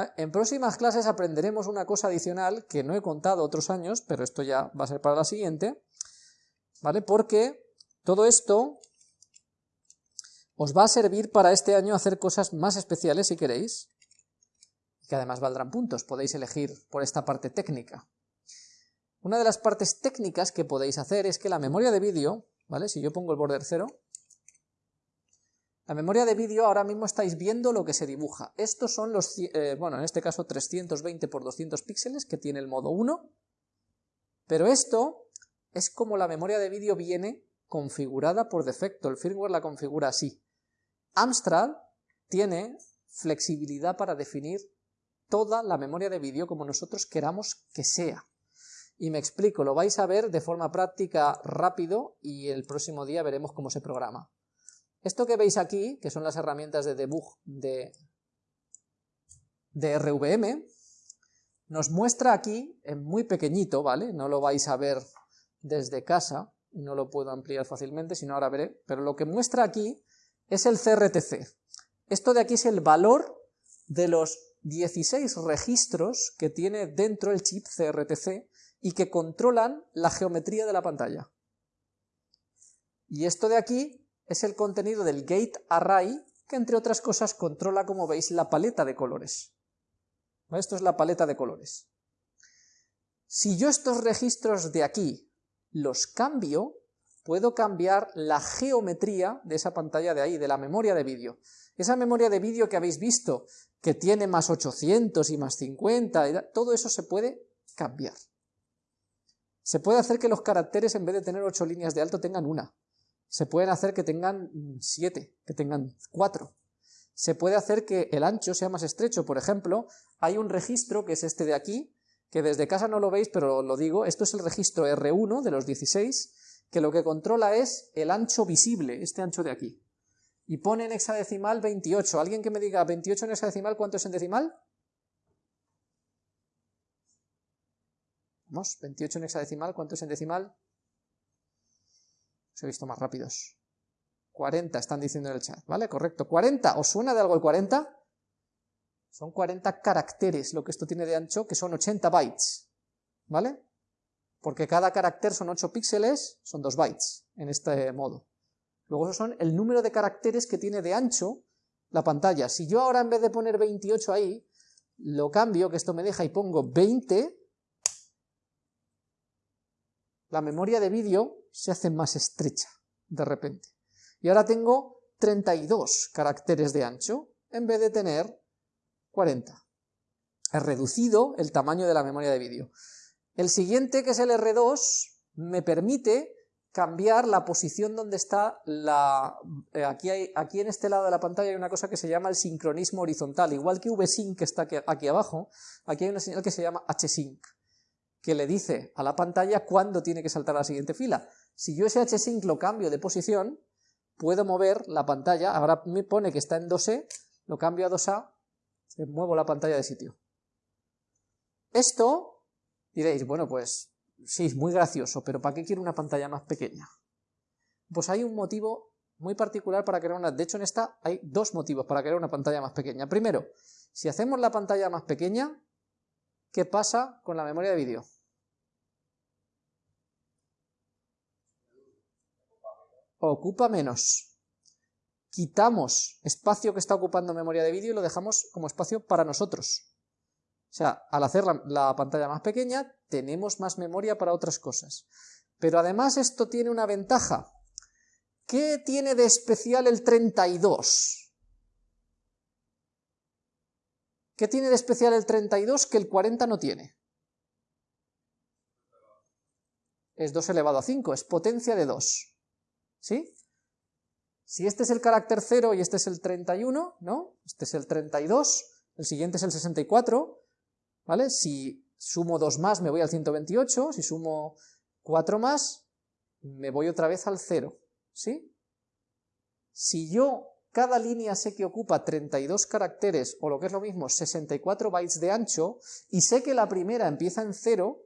Ah, en próximas clases aprenderemos una cosa adicional que no he contado otros años, pero esto ya va a ser para la siguiente, ¿vale? Porque todo esto os va a servir para este año hacer cosas más especiales si queréis, que además valdrán puntos, podéis elegir por esta parte técnica. Una de las partes técnicas que podéis hacer es que la memoria de vídeo, ¿vale? Si yo pongo el border 0, la memoria de vídeo ahora mismo estáis viendo lo que se dibuja. Estos son los, eh, bueno, en este caso 320 por 200 píxeles que tiene el modo 1, pero esto es como la memoria de vídeo viene configurada por defecto, el firmware la configura así. Amstrad tiene flexibilidad para definir toda la memoria de vídeo como nosotros queramos que sea. Y me explico, lo vais a ver de forma práctica rápido y el próximo día veremos cómo se programa. Esto que veis aquí, que son las herramientas de debug de, RVM, nos muestra aquí, en muy pequeñito, ¿vale? No lo vais a ver desde casa, no lo puedo ampliar fácilmente, sino ahora veré, pero lo que muestra aquí es el CRTC. Esto de aquí es el valor de los 16 registros que tiene dentro el chip CRTC y que controlan la geometría de la pantalla. Y esto de aquí es el contenido del gate array, que entre otras cosas controla, como veis, la paleta de colores. Esto es la paleta de colores. Si yo estos registros de aquí los cambio, puedo cambiar la geometría de esa pantalla de ahí, de la memoria de vídeo. Esa memoria de vídeo que habéis visto, que tiene más 800 y más 50, todo eso se puede cambiar. Se puede hacer que los caracteres, en vez de tener 8 líneas de alto, tengan una. Se pueden hacer que tengan 7, que tengan 4. Se puede hacer que el ancho sea más estrecho. Por ejemplo, hay un registro, que es este de aquí, que desde casa no lo veis, pero lo digo, esto es el registro R1 de los 16, que lo que controla es el ancho visible, este ancho de aquí. Y pone en hexadecimal 28. ¿Alguien que me diga 28 en hexadecimal cuánto es en decimal? Vamos, 28 en hexadecimal, ¿cuánto es en decimal? Os he visto más rápidos. 40 están diciendo en el chat, ¿vale? Correcto. 40, ¿os suena de algo el 40? Son 40 caracteres lo que esto tiene de ancho, que son 80 bytes, ¿vale? Porque cada carácter son 8 píxeles, son 2 bytes, en este modo. Luego esos son el número de caracteres que tiene de ancho la pantalla. Si yo ahora en vez de poner 28 ahí, lo cambio, que esto me deja, y pongo 20, la memoria de vídeo se hace más estrecha de repente. Y ahora tengo 32 caracteres de ancho en vez de tener 40. He reducido el tamaño de la memoria de vídeo. El siguiente, que es el R2, me permite cambiar la posición donde está la... Eh, aquí, hay, aquí en este lado de la pantalla hay una cosa que se llama el sincronismo horizontal. Igual que VSync que está aquí, aquí abajo, aquí hay una señal que se llama HSync que le dice a la pantalla cuándo tiene que saltar a la siguiente fila. Si yo ese hsync lo cambio de posición, puedo mover la pantalla, ahora me pone que está en 2E, lo cambio a 2A, muevo la pantalla de sitio. Esto, diréis, bueno pues sí, es muy gracioso, pero ¿para qué quiero una pantalla más pequeña? Pues hay un motivo muy particular para crear una... De hecho, en esta hay dos motivos para crear una pantalla más pequeña. Primero, si hacemos la pantalla más pequeña, ¿Qué pasa con la memoria de vídeo? Ocupa menos. Quitamos espacio que está ocupando memoria de vídeo y lo dejamos como espacio para nosotros. O sea, al hacer la, la, pantalla más pequeña, tenemos más memoria para otras cosas. Pero además esto tiene una ventaja. ¿Qué tiene de especial el 32? ¿Qué tiene de especial el 32 que el 40 no tiene? Es 2 elevado a 5, es potencia de 2. ¿Sí? Si este es el carácter 0 y este es el 31, ¿no? Este es el 32, el siguiente es el 64, ¿vale? Si sumo 2 más me voy al 128, si sumo 4 más me voy otra vez al 0, ¿sí? Si yo cada línea sé que ocupa 32 caracteres, o lo que es lo mismo, 64 bytes de ancho, y sé que la primera empieza en 0,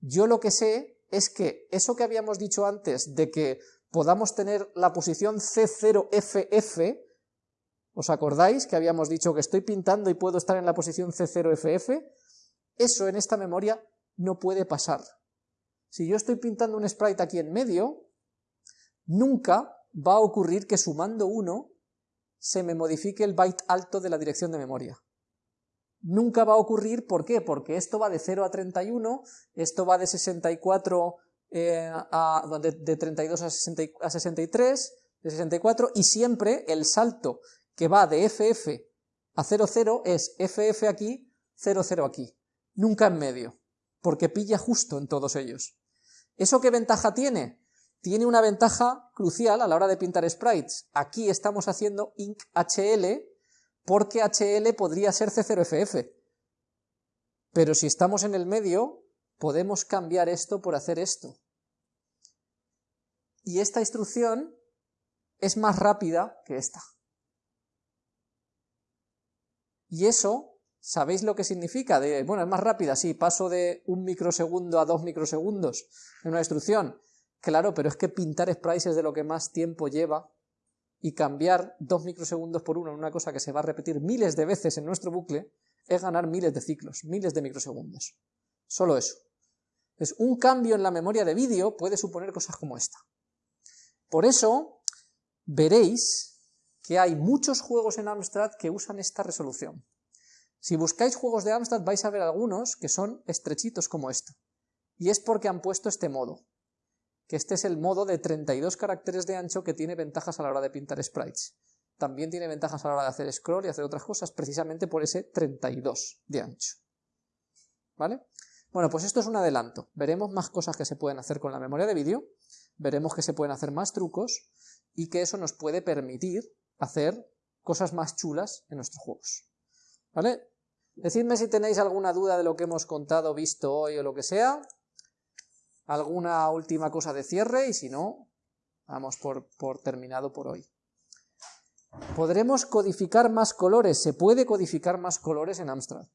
yo lo que sé es que eso que habíamos dicho antes de que podamos tener la posición C0FF, ¿Os acordáis que habíamos dicho que estoy pintando y puedo estar en la posición C0FF? Eso en esta memoria no puede pasar. Si yo estoy pintando un sprite aquí en medio, nunca va a ocurrir que sumando 1 se me modifique el byte alto de la dirección de memoria. Nunca va a ocurrir, ¿por qué? Porque esto va de 0 a 31, esto va de 64 eh, a, de, 32 a, a 63, de 64, y siempre el salto que va de FF a 00 es FF aquí, 00 aquí, nunca en medio, porque pilla justo en todos ellos. ¿Eso qué ventaja tiene? Tiene una ventaja crucial a la hora de pintar sprites. Aquí estamos haciendo ink HL, porque HL podría ser C0FF. Pero si estamos en el medio, podemos cambiar esto por hacer esto. Y esta instrucción es más rápida que esta. Y eso ¿Sabéis lo que significa? De, bueno, es más rápida, sí, paso de un microsegundo a dos microsegundos en una instrucción. Claro, pero es que pintar sprites es de lo que más tiempo lleva y cambiar dos microsegundos por uno en una cosa que se va a repetir miles de veces en nuestro bucle es ganar miles de ciclos, miles de microsegundos. Solo eso. Es un cambio en la memoria de vídeo puede suponer cosas como esta. Por eso veréis que hay muchos juegos en Amstrad que usan esta resolución. Si buscáis juegos de Amstrad vais a ver algunos que son estrechitos como esto. Y es porque han puesto este modo, que este es el modo de 32 caracteres de ancho que tiene ventajas a la hora de pintar sprites. También tiene ventajas a la hora de hacer scroll y hacer otras cosas, precisamente por ese 32 de ancho. ¿Vale? Bueno, pues esto es un adelanto. Veremos más cosas que se pueden hacer con la memoria de vídeo, veremos que se pueden hacer más trucos y que eso nos puede permitir hacer cosas más chulas en nuestros juegos. ¿Vale? Decidme si tenéis alguna duda de lo que hemos contado, visto hoy o lo que sea. Alguna última cosa de cierre y si no, vamos por, por terminado por hoy. Podremos codificar más colores. Se puede codificar más colores en Amstrad.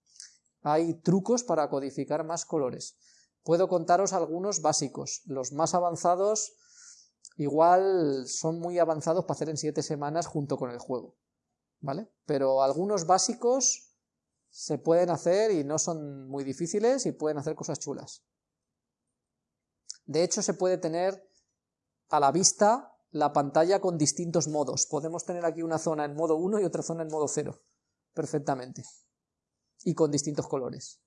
Hay trucos para codificar más colores. Puedo contaros algunos básicos. Los más avanzados igual son muy avanzados para hacer en 7 semanas junto con el juego. ¿vale? Pero algunos básicos se pueden hacer y no son muy difíciles y pueden hacer cosas chulas. De hecho, se puede tener a la vista la pantalla con distintos modos. Podemos tener aquí una zona en modo 1 y otra zona en modo 0, perfectamente. Y con distintos colores.